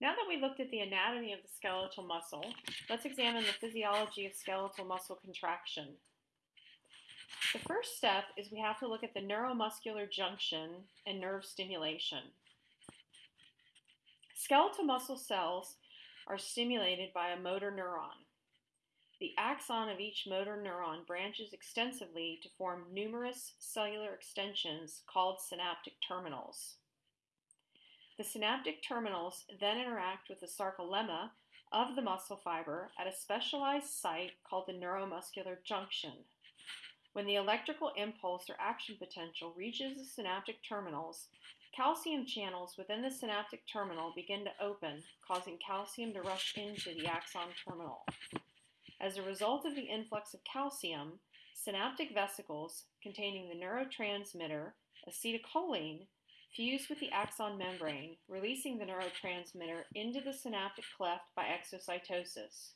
Now that we looked at the anatomy of the skeletal muscle, let's examine the physiology of skeletal muscle contraction. The first step is we have to look at the neuromuscular junction and nerve stimulation. Skeletal muscle cells are stimulated by a motor neuron. The axon of each motor neuron branches extensively to form numerous cellular extensions called synaptic terminals. The synaptic terminals then interact with the sarcolemma of the muscle fiber at a specialized site called the neuromuscular junction. When the electrical impulse or action potential reaches the synaptic terminals, calcium channels within the synaptic terminal begin to open, causing calcium to rush into the axon terminal. As a result of the influx of calcium, synaptic vesicles containing the neurotransmitter acetylcholine fuse with the axon membrane, releasing the neurotransmitter into the synaptic cleft by exocytosis.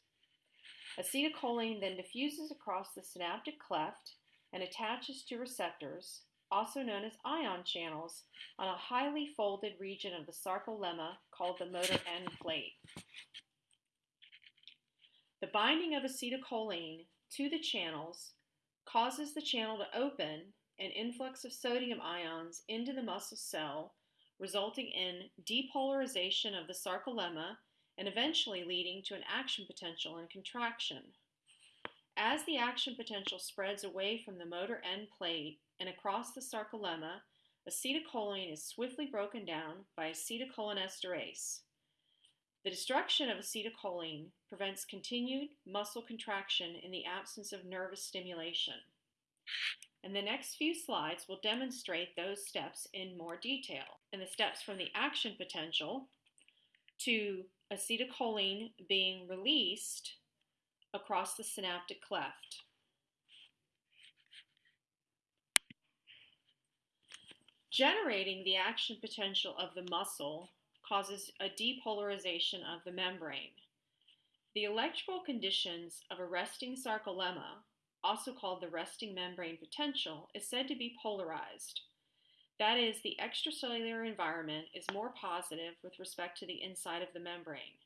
Acetylcholine then diffuses across the synaptic cleft and attaches to receptors, also known as ion channels, on a highly folded region of the sarcolemma called the motor end plate. The binding of acetylcholine to the channels causes the channel to open an influx of sodium ions into the muscle cell, resulting in depolarization of the sarcolemma and eventually leading to an action potential and contraction. As the action potential spreads away from the motor end plate and across the sarcolemma, acetylcholine is swiftly broken down by acetylcholinesterase. The destruction of acetylcholine prevents continued muscle contraction in the absence of nervous stimulation and the next few slides will demonstrate those steps in more detail. And the steps from the action potential to acetylcholine being released across the synaptic cleft. Generating the action potential of the muscle causes a depolarization of the membrane. The electrical conditions of a resting sarcolemma also called the resting membrane potential, is said to be polarized. That is, the extracellular environment is more positive with respect to the inside of the membrane.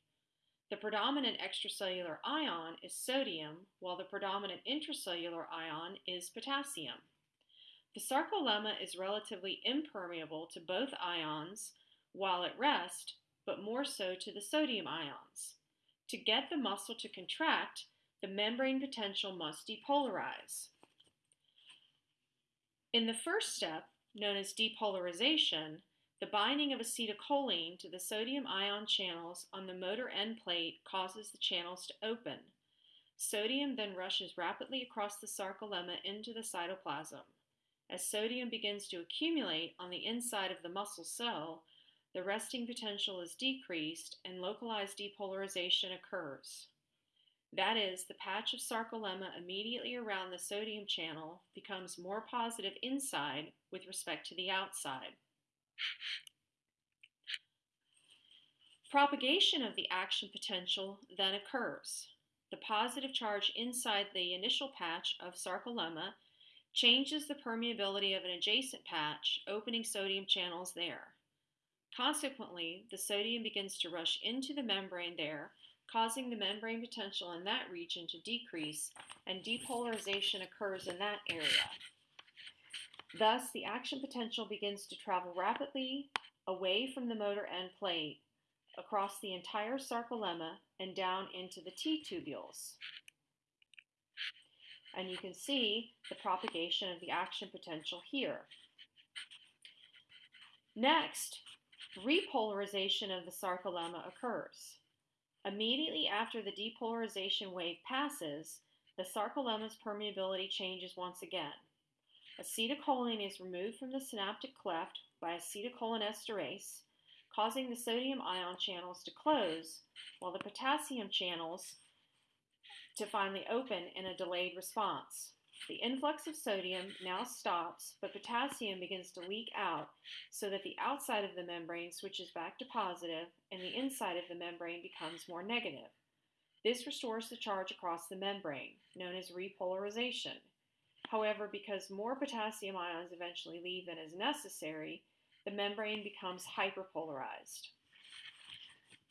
The predominant extracellular ion is sodium, while the predominant intracellular ion is potassium. The sarcolemma is relatively impermeable to both ions while at rest, but more so to the sodium ions. To get the muscle to contract, the membrane potential must depolarize. In the first step, known as depolarization, the binding of acetylcholine to the sodium ion channels on the motor end plate causes the channels to open. Sodium then rushes rapidly across the sarcolemma into the cytoplasm. As sodium begins to accumulate on the inside of the muscle cell, the resting potential is decreased and localized depolarization occurs. That is, the patch of sarcolemma immediately around the sodium channel becomes more positive inside with respect to the outside. Propagation of the action potential then occurs. The positive charge inside the initial patch of sarcolemma changes the permeability of an adjacent patch, opening sodium channels there. Consequently, the sodium begins to rush into the membrane there causing the membrane potential in that region to decrease and depolarization occurs in that area. Thus, the action potential begins to travel rapidly away from the motor end plate across the entire sarcolemma and down into the T tubules. And you can see the propagation of the action potential here. Next, repolarization of the sarcolemma occurs. Immediately after the depolarization wave passes, the sarcolemma's permeability changes once again. Acetylcholine is removed from the synaptic cleft by acetylcholinesterase, causing the sodium ion channels to close, while the potassium channels to finally open in a delayed response. The influx of sodium now stops, but potassium begins to leak out so that the outside of the membrane switches back to positive and the inside of the membrane becomes more negative. This restores the charge across the membrane, known as repolarization. However, because more potassium ions eventually leave than is necessary, the membrane becomes hyperpolarized.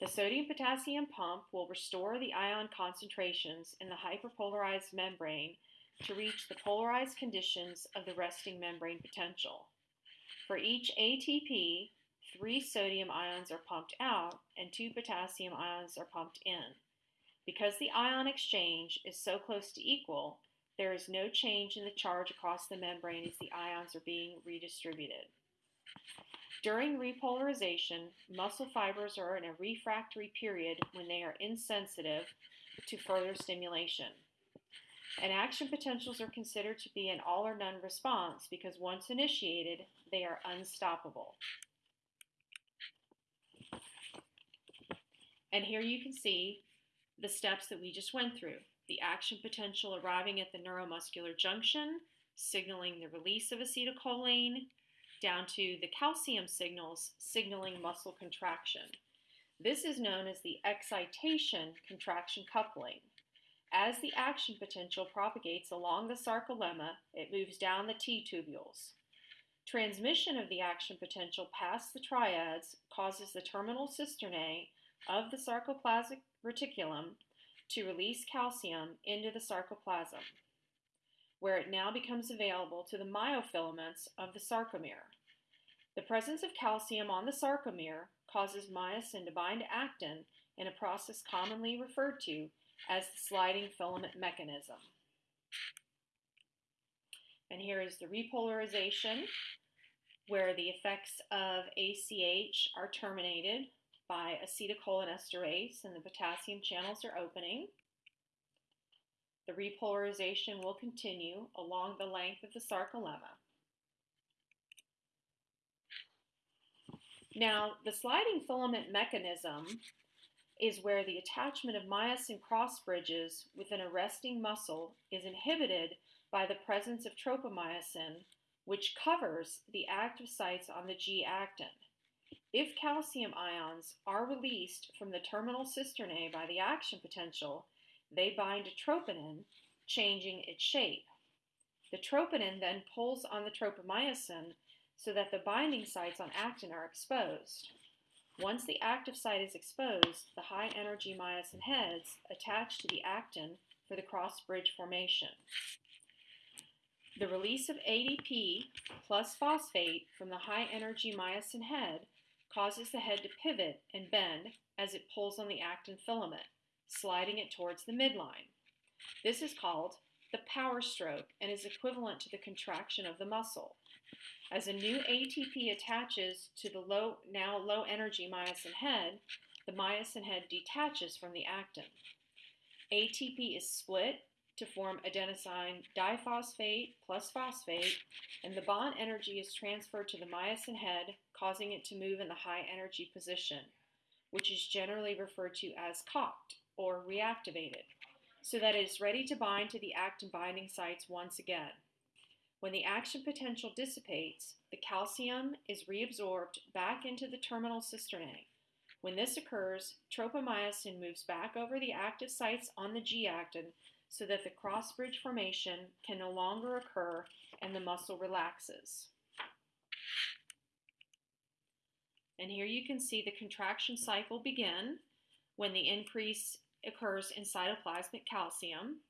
The sodium potassium pump will restore the ion concentrations in the hyperpolarized membrane to reach the polarized conditions of the resting membrane potential. For each ATP, three sodium ions are pumped out and two potassium ions are pumped in. Because the ion exchange is so close to equal, there is no change in the charge across the membrane as the ions are being redistributed. During repolarization, muscle fibers are in a refractory period when they are insensitive to further stimulation. And action potentials are considered to be an all or none response because once initiated, they are unstoppable. And here you can see the steps that we just went through. The action potential arriving at the neuromuscular junction, signaling the release of acetylcholine, down to the calcium signals signaling muscle contraction. This is known as the excitation contraction coupling. As the action potential propagates along the sarcolemma, it moves down the T tubules. Transmission of the action potential past the triads causes the terminal cisternae of the sarcoplasmic reticulum to release calcium into the sarcoplasm where it now becomes available to the myofilaments of the sarcomere. The presence of calcium on the sarcomere causes myosin to bind actin in a process commonly referred to as the sliding filament mechanism. And here is the repolarization where the effects of ACH are terminated by acetylcholinesterase and the potassium channels are opening. The repolarization will continue along the length of the sarcolemma. Now, the sliding filament mechanism is where the attachment of myosin cross bridges within a resting muscle is inhibited by the presence of tropomyosin, which covers the active sites on the G actin. If calcium ions are released from the terminal cisternae by the action potential, they bind to troponin, changing its shape. The troponin then pulls on the tropomyosin so that the binding sites on actin are exposed. Once the active site is exposed, the high energy myosin heads attach to the actin for the cross bridge formation. The release of ADP plus phosphate from the high energy myosin head causes the head to pivot and bend as it pulls on the actin filament sliding it towards the midline. This is called the power stroke and is equivalent to the contraction of the muscle. As a new ATP attaches to the low, now low energy myosin head, the myosin head detaches from the actin. ATP is split to form adenosine diphosphate plus phosphate, and the bond energy is transferred to the myosin head, causing it to move in the high energy position, which is generally referred to as cocked or reactivated so that it is ready to bind to the actin binding sites once again. When the action potential dissipates, the calcium is reabsorbed back into the terminal cisternae. When this occurs, tropomyosin moves back over the active sites on the G actin so that the cross bridge formation can no longer occur and the muscle relaxes. And here you can see the contraction cycle begin when the increase occurs in cytoplasmic calcium.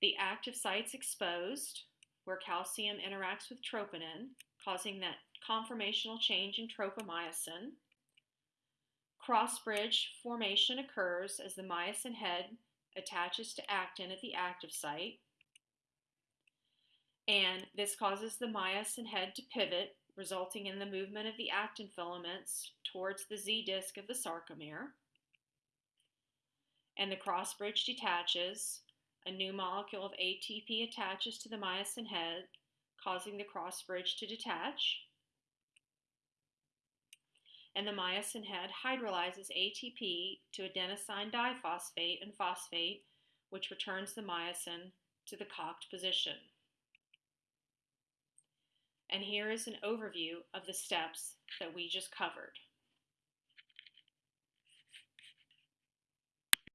The active site's exposed, where calcium interacts with troponin, causing that conformational change in tropomyosin. Cross-bridge formation occurs as the myosin head attaches to actin at the active site. And this causes the myosin head to pivot, resulting in the movement of the actin filaments towards the Z disc of the sarcomere and the crossbridge detaches. A new molecule of ATP attaches to the myosin head, causing the cross bridge to detach. And the myosin head hydrolyzes ATP to adenosine diphosphate and phosphate, which returns the myosin to the cocked position. And here is an overview of the steps that we just covered.